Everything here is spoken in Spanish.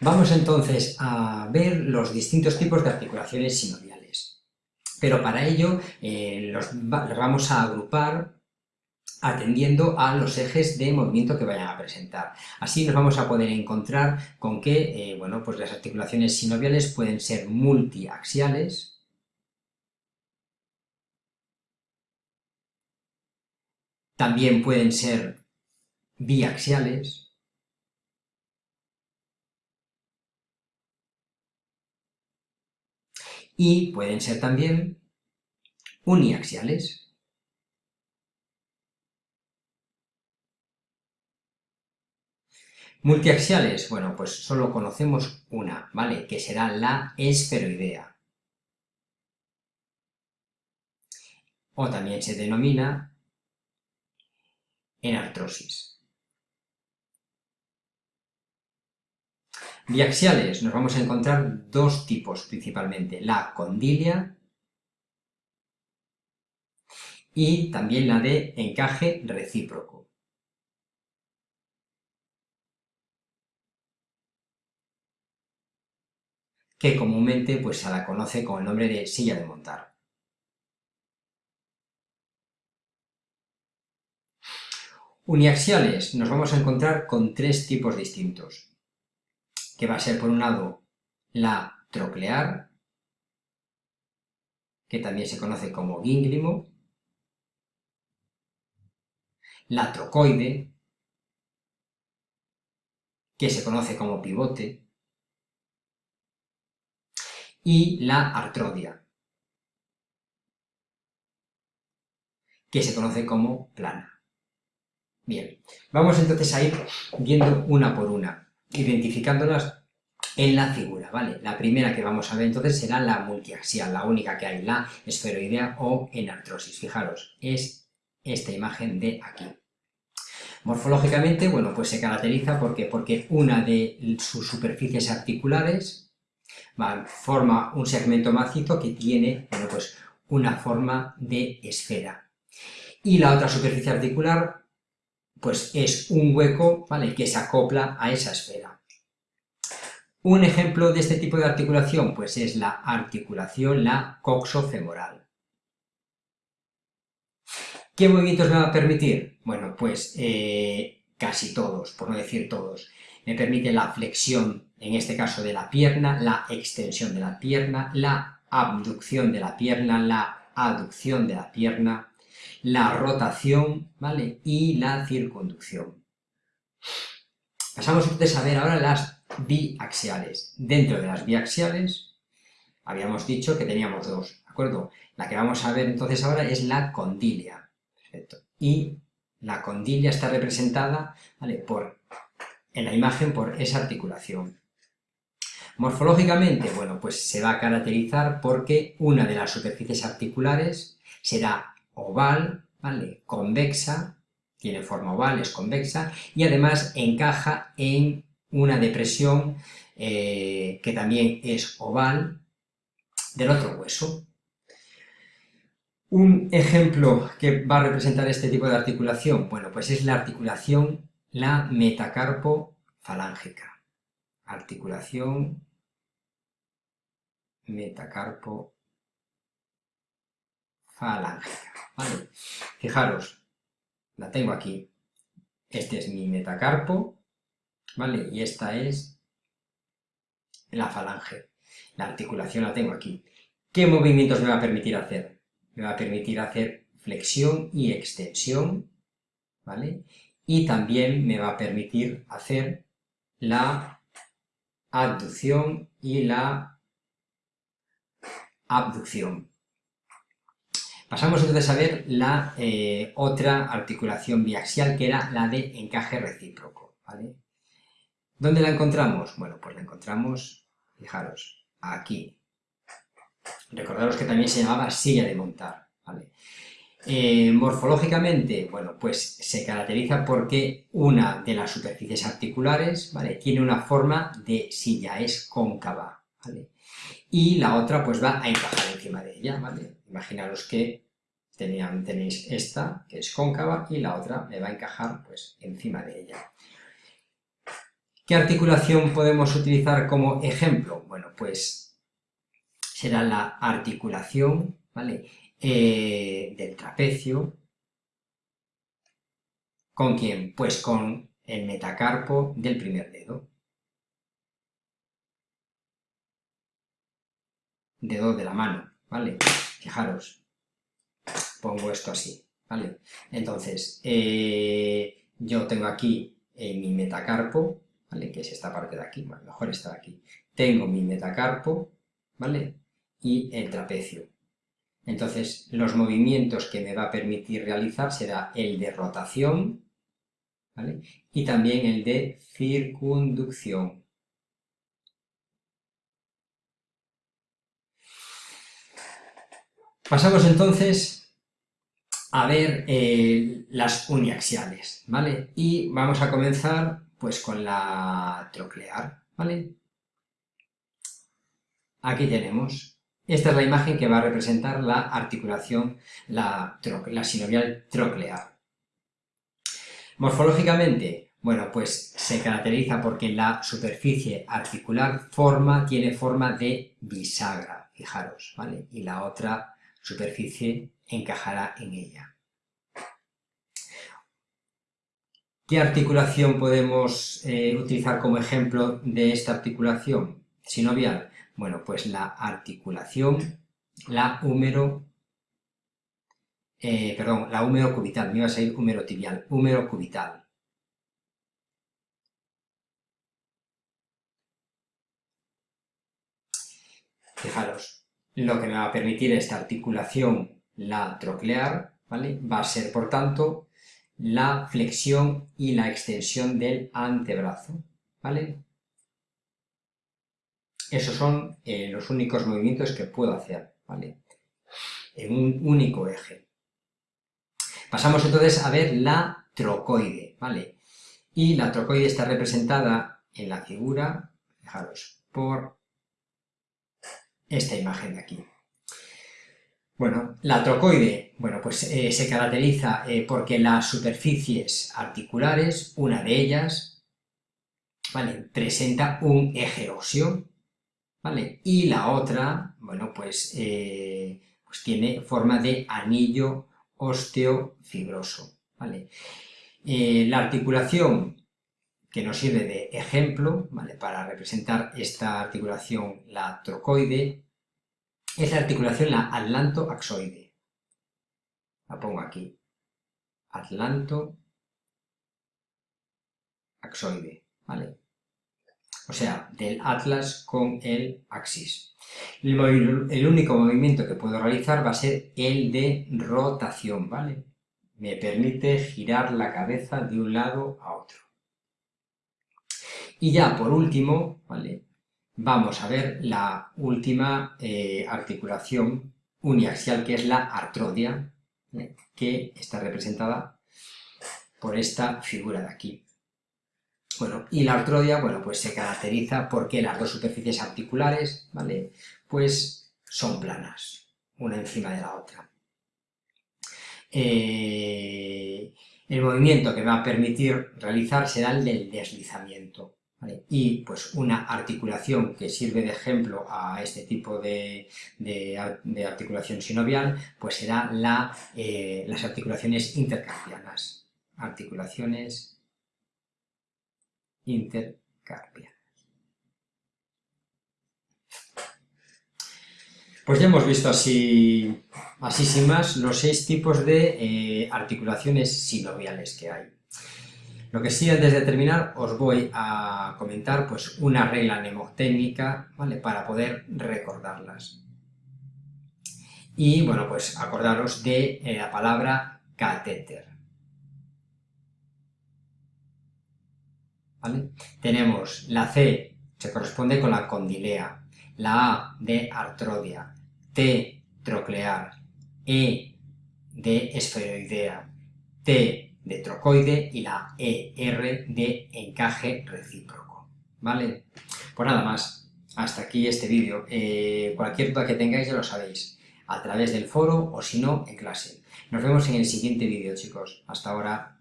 Vamos entonces a ver los distintos tipos de articulaciones sinoviales. Pero para ello eh, los, vamos a agrupar atendiendo a los ejes de movimiento que vayan a presentar. Así nos vamos a poder encontrar con que eh, bueno, pues las articulaciones sinoviales pueden ser multiaxiales, también pueden ser biaxiales, y pueden ser también uniaxiales. Multiaxiales, bueno, pues solo conocemos una, ¿vale? Que será la esferoidea. O también se denomina enartrosis. Biaxiales, nos vamos a encontrar dos tipos principalmente, la condilia y también la de encaje recíproco. que comúnmente pues, se la conoce con el nombre de silla de montar. Uniaxiales nos vamos a encontrar con tres tipos distintos, que va a ser por un lado la troclear, que también se conoce como gínglimo, la trocoide, que se conoce como pivote, y la artrodia, que se conoce como plana. Bien, vamos entonces a ir viendo una por una, identificándolas en la figura, ¿vale? La primera que vamos a ver entonces será la multiaxial, la única que hay, la esferoidea o enartrosis. Fijaros, es esta imagen de aquí. Morfológicamente, bueno, pues se caracteriza porque, porque una de sus superficies articulares forma un segmento macizo que tiene bueno, pues, una forma de esfera. Y la otra superficie articular pues es un hueco ¿vale? que se acopla a esa esfera. Un ejemplo de este tipo de articulación pues es la articulación, la coxofemoral. ¿Qué movimientos me va a permitir? Bueno, pues eh, casi todos, por no decir todos. Me permite la flexión en este caso de la pierna, la extensión de la pierna, la abducción de la pierna, la aducción de la pierna, la rotación, ¿vale? Y la circunducción. Pasamos entonces a ver ahora las biaxiales. Dentro de las biaxiales, habíamos dicho que teníamos dos, ¿de acuerdo? La que vamos a ver entonces ahora es la condilia, perfecto. Y la condilia está representada, ¿vale? Por, en la imagen por esa articulación. Morfológicamente, bueno, pues se va a caracterizar porque una de las superficies articulares será oval, ¿vale? Convexa, tiene forma oval, es convexa, y además encaja en una depresión eh, que también es oval del otro hueso. Un ejemplo que va a representar este tipo de articulación, bueno, pues es la articulación, la metacarpo falángica. Articulación metacarpo falángica, ¿vale? Fijaros, la tengo aquí. Este es mi metacarpo, ¿vale? Y esta es la falange. La articulación la tengo aquí. ¿Qué movimientos me va a permitir hacer? Me va a permitir hacer flexión y extensión, ¿vale? Y también me va a permitir hacer la abducción y la abducción. Pasamos entonces a ver la eh, otra articulación biaxial, que era la de encaje recíproco. ¿Dónde la encontramos? Bueno, pues la encontramos, fijaros, aquí. Recordaros que también se llamaba silla de montar. Eh, morfológicamente, bueno, pues se caracteriza porque una de las superficies articulares ¿vale? tiene una forma de silla, es cóncava. ¿vale? Y la otra pues va a encajar encima de ella, ¿vale? Imaginaros que tenían, tenéis esta, que es cóncava, y la otra me va a encajar pues encima de ella. ¿Qué articulación podemos utilizar como ejemplo? Bueno, pues será la articulación ¿vale? Eh, del trapecio. ¿Con quién? Pues con el metacarpo del primer dedo. Dedo de la mano, ¿vale? Fijaros, pongo esto así, ¿vale? Entonces, eh, yo tengo aquí mi metacarpo, ¿vale? Que es esta parte de aquí, mejor está aquí. Tengo mi metacarpo, ¿vale? Y el trapecio. Entonces, los movimientos que me va a permitir realizar será el de rotación, ¿vale? Y también el de circunducción. Pasamos entonces a ver eh, las uniaxiales, ¿vale? Y vamos a comenzar pues con la troclear, ¿vale? Aquí tenemos, esta es la imagen que va a representar la articulación, la, la sinovial troclear. Morfológicamente, bueno, pues se caracteriza porque la superficie articular forma, tiene forma de bisagra, fijaros, ¿vale? Y la otra superficie encajará en ella. ¿Qué articulación podemos eh, utilizar como ejemplo de esta articulación sinovial? Bueno, pues la articulación, la húmero, eh, perdón, la húmero cubital, me iba a salir húmero tibial, húmero cubital. Fijaros, lo que me va a permitir esta articulación, la troclear, ¿vale? va a ser, por tanto, la flexión y la extensión del antebrazo, ¿vale? Esos son eh, los únicos movimientos que puedo hacer, ¿vale? En un único eje. Pasamos entonces a ver la trocoide, ¿vale? Y la trocoide está representada en la figura, fijaros, por esta imagen de aquí. Bueno, la trocoide, bueno, pues eh, se caracteriza eh, porque las superficies articulares, una de ellas, ¿vale? Presenta un eje óseo, ¿vale? Y la otra, bueno, pues, eh, pues tiene forma de anillo osteofibroso, ¿vale? la articulación que nos sirve de ejemplo, ¿vale? Para representar esta articulación, la trocoide, es la articulación la atlantoaxoide. La pongo aquí. Atlanto-axoide, ¿vale? O sea, del atlas con el axis. El, único movimiento que puedo realizar va a ser el de rotación, ¿vale? Me permite girar la cabeza de un lado a otro. Y ya por último, ¿vale? vamos a ver la última eh, articulación uniaxial, que es la artrodia, que está representada por esta figura de aquí. Bueno, y la artrodia, bueno, pues se caracteriza porque las dos superficies articulares, ¿vale? Pues son planas, una encima de la otra. Eh, el movimiento que va a permitir realizar será el del deslizamiento. Y pues una articulación que sirve de ejemplo a este tipo de, articulación sinovial, pues será la, eh, las articulaciones intercarpianas. Articulaciones intercarpianas. Pues ya hemos visto así, así sin más, los seis tipos de eh, articulaciones sinoviales que hay. Lo que sí, antes de terminar, os voy a comentar pues, una regla mnemotécnica ¿vale? para poder recordarlas. Y, bueno, pues acordaros de eh, la palabra catéter. ¿Vale? Tenemos la C, se corresponde con la condilea, la A de artrodia, T troclear, E de esferoidea, T de trocoide y la ER de encaje recíproco, ¿vale? Pues nada más, hasta aquí este vídeo. Eh, cualquier duda que tengáis ya lo sabéis, a través del foro o si no, en clase. Nos vemos en el siguiente vídeo, chicos. Hasta ahora.